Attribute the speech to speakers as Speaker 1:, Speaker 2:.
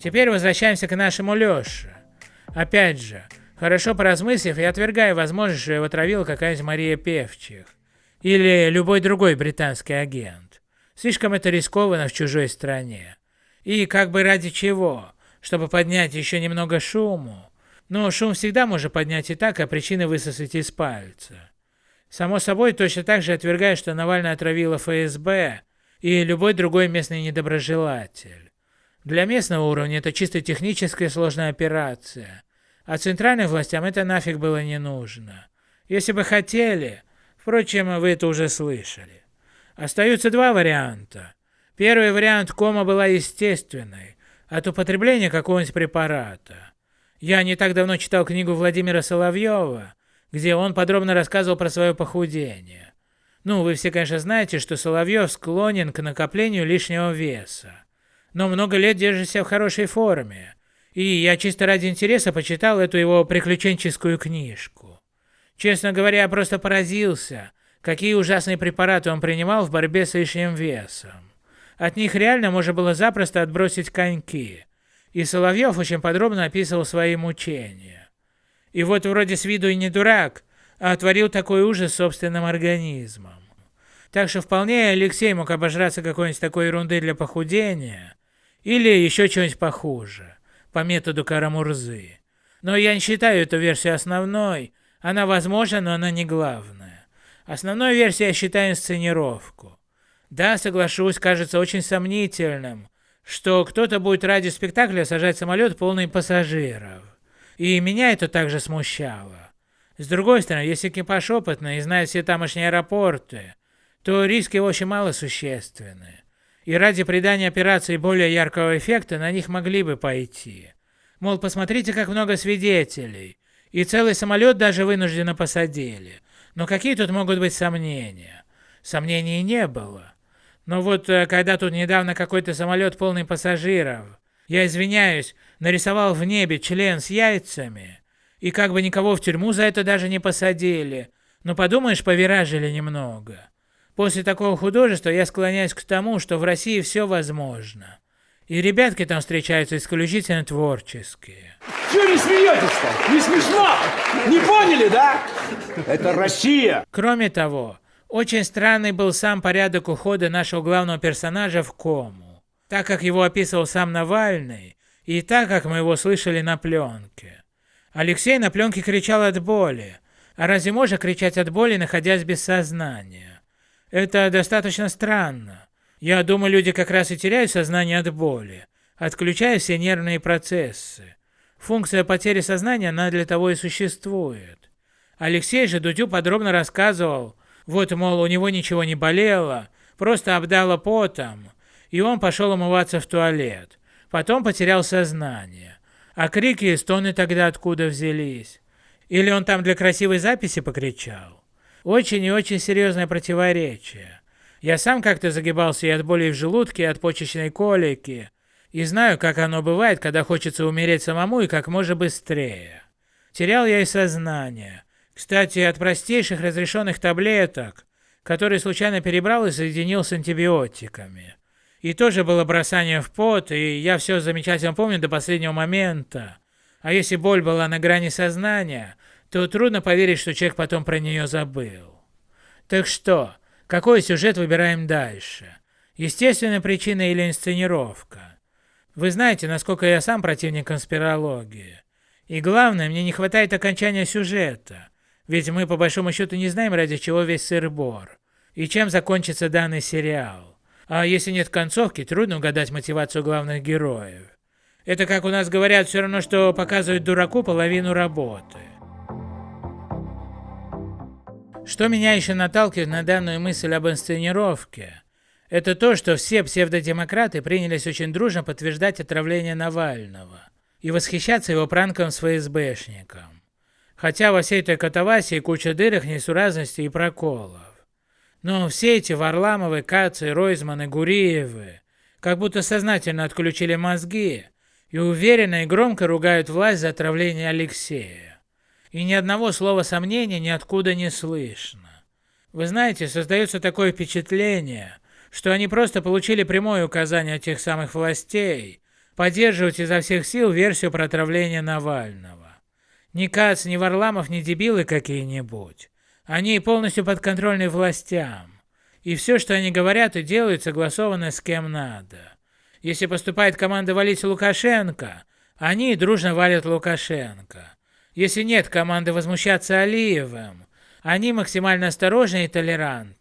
Speaker 1: Теперь возвращаемся к нашему Лёше. Опять же, хорошо поразмыслив, я отвергаю возможность, что его отравила какая-нибудь Мария Певчих. Или любой другой британский агент. Слишком это рискованно в чужой стране. И как бы ради чего? Чтобы поднять еще немного шуму? Ну, шум всегда можно поднять и так, а причины высосать из пальца. Само собой, точно так же отвергаю, что Навальный отравила ФСБ и любой другой местный недоброжелатель. Для местного уровня это чисто техническая сложная операция, а центральным властям это нафиг было не нужно. Если бы хотели, впрочем, вы это уже слышали. Остаются два варианта. Первый вариант кома была естественной, от употребления какого-нибудь препарата. Я не так давно читал книгу Владимира Соловьева, где он подробно рассказывал про свое похудение. Ну, вы все, конечно, знаете, что Соловьев склонен к накоплению лишнего веса, но много лет держится в хорошей форме, и я чисто ради интереса почитал эту его приключенческую книжку. Честно говоря, я просто поразился, какие ужасные препараты он принимал в борьбе с лишним весом. От них реально можно было запросто отбросить коньки. И Соловьев очень подробно описывал свои мучения. И вот вроде с виду и не дурак, а творил такой ужас собственным организмом. Так что вполне Алексей мог обожраться какой-нибудь такой ерунды для похудения, или еще чего-нибудь похуже, по методу Карамурзы. Но я не считаю эту версию основной, она возможна, но она не главная. Основной версией я считаю инсценировку. Да, соглашусь, кажется очень сомнительным, что кто-то будет ради спектакля сажать самолет полный пассажиров. И меня это также смущало. С другой стороны, если экипаж опытный и знает все тамошние аэропорты, то риски очень мало существенны. И ради придания операции более яркого эффекта на них могли бы пойти. Мол, посмотрите, как много свидетелей. И целый самолет даже вынужденно посадили. Но какие тут могут быть сомнения? Сомнений не было. Но вот э, когда тут недавно какой-то самолет полный пассажиров, я извиняюсь, нарисовал в небе член с яйцами, и как бы никого в тюрьму за это даже не посадили, ну подумаешь, повиражили немного. После такого художества я склоняюсь к тому, что в России все возможно. И ребятки там встречаются исключительно творческие.
Speaker 2: Чего не смеетесь-то? Не смешно? Не поняли, да? Это Россия.
Speaker 1: Кроме того, очень странный был сам порядок ухода нашего главного персонажа в кому, так как его описывал сам Навальный, и так как мы его слышали на пленке. Алексей на пленке кричал от боли, а разве можно кричать от боли, находясь без сознания? Это достаточно странно. Я думаю, люди как раз и теряют сознание от боли, отключая все нервные процессы. Функция потери сознания, она для того и существует. Алексей же Дудю подробно рассказывал, вот, мол, у него ничего не болело, просто обдало потом, и он пошел умываться в туалет. Потом потерял сознание. А крики и стоны тогда откуда взялись? Или он там для красивой записи покричал? Очень и очень серьезное противоречие. Я сам как-то загибался и от боли в желудке, и от почечной колики, и знаю, как оно бывает, когда хочется умереть самому и как можно быстрее. Терял я и сознание, кстати, от простейших разрешенных таблеток, которые случайно перебрал и соединил с антибиотиками. И тоже было бросание в пот, и я все замечательно помню до последнего момента. А если боль была на грани сознания, то трудно поверить, что человек потом про нее забыл. Так что, какой сюжет выбираем дальше? Естественная причина или инсценировка? Вы знаете, насколько я сам противник конспирологии. И главное, мне не хватает окончания сюжета. Ведь мы по большому счету не знаем, ради чего весь сыр-бор. И чем закончится данный сериал. А если нет концовки, трудно угадать мотивацию главных героев. Это, как у нас говорят, все равно, что показывать дураку половину работы. Что меня еще наталкивает на данную мысль об инсценировке, это то, что все псевдодемократы принялись очень дружно подтверждать отравление Навального и восхищаться его пранком с ФСБшником. Хотя во всей этой катавасии куча дырок, несуразностей и проколов. Но все эти Варламовы, Кацы, Ройзманы, Гуриевы как будто сознательно отключили мозги и уверенно и громко ругают власть за отравление Алексея. И ни одного слова сомнения ниоткуда не слышно. Вы знаете, создается такое впечатление, что они просто получили прямое указание от тех самых властей поддерживать изо всех сил версию про отравление Навального. Ни Кац, ни Варламов, ни дебилы какие-нибудь. Они полностью подконтрольны властям. И все, что они говорят и делают, согласовано с кем надо. Если поступает команда валить Лукашенко, они дружно валят Лукашенко. Если нет команды возмущаться Алиевым, они максимально осторожны и толерантны.